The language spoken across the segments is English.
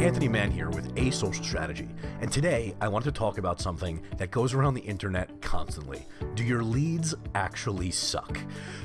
Anthony Mann here with A Social Strategy, and today I wanted to talk about something that goes around the internet constantly. Do your leads actually suck?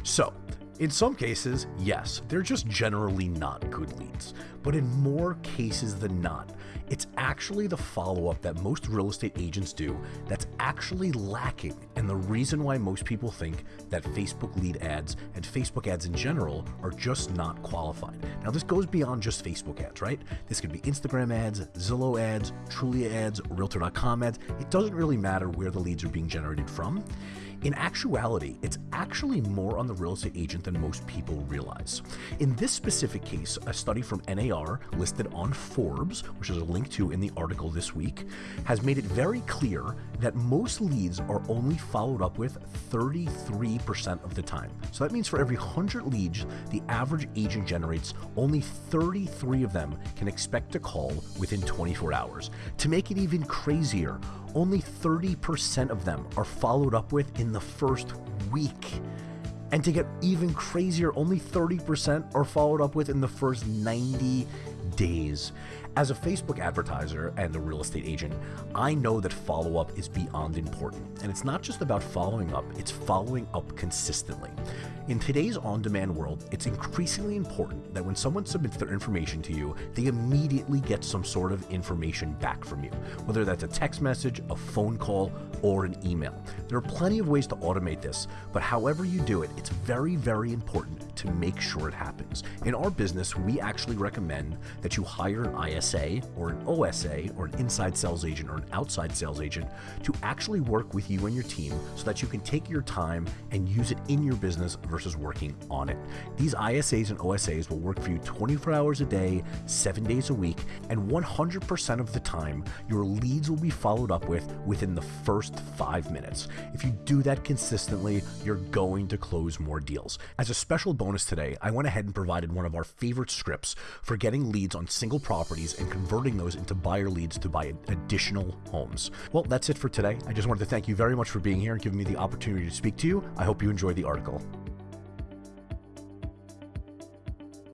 So, in some cases, yes, they're just generally not good leads. But in more cases than not, it's actually the follow up that most real estate agents do that's actually lacking, and the reason why most people think that Facebook lead ads and Facebook ads in general are just not qualified. Now, this goes beyond just Facebook ads, right? This could be Instagram ads, Zillow ads, Trulia ads, Realtor.com ads. It doesn't really matter where the leads are being generated from. In actuality, it's actually more on the real estate agent than most people realize. In this specific case, a study from NAR listed on Forbes, which is a link to in the article this week, has made it very clear that most leads are only followed up with 33% of the time. So that means for every 100 leads, the average agent generates only 33 of them can expect a call within 24 hours. To make it even crazier, only 30% of them are followed up with in the first week. And to get even crazier, only 30% are followed up with in the first 90 days. As a Facebook advertiser and a real estate agent, I know that follow up is beyond important. And it's not just about following up, it's following up consistently. In today's on demand world, it's increasingly important that when someone submits their information to you, they immediately get some sort of information back from you, whether that's a text message, a phone call, or an email. There are plenty of ways to automate this, but however you do it, it's very, very important to make sure it happens. In our business, we actually recommend that you hire an ISA or an OSA or an inside sales agent or an outside sales agent to actually work with you and your team so that you can take your time and use it in your business versus working on it. These ISAs and OSAs will work for you 24 hours a day, seven days a week, and 100% of the time, your leads will be followed up with within the first five minutes. If you do that consistently, you're going to close more deals. As a special bonus today, I went ahead and provided one of our favorite scripts for getting leads on single properties and converting those into buyer leads to buy additional homes. Well, that's it for today. I just wanted to thank you very much for being here and giving me the opportunity to speak to you. I hope you enjoy the article.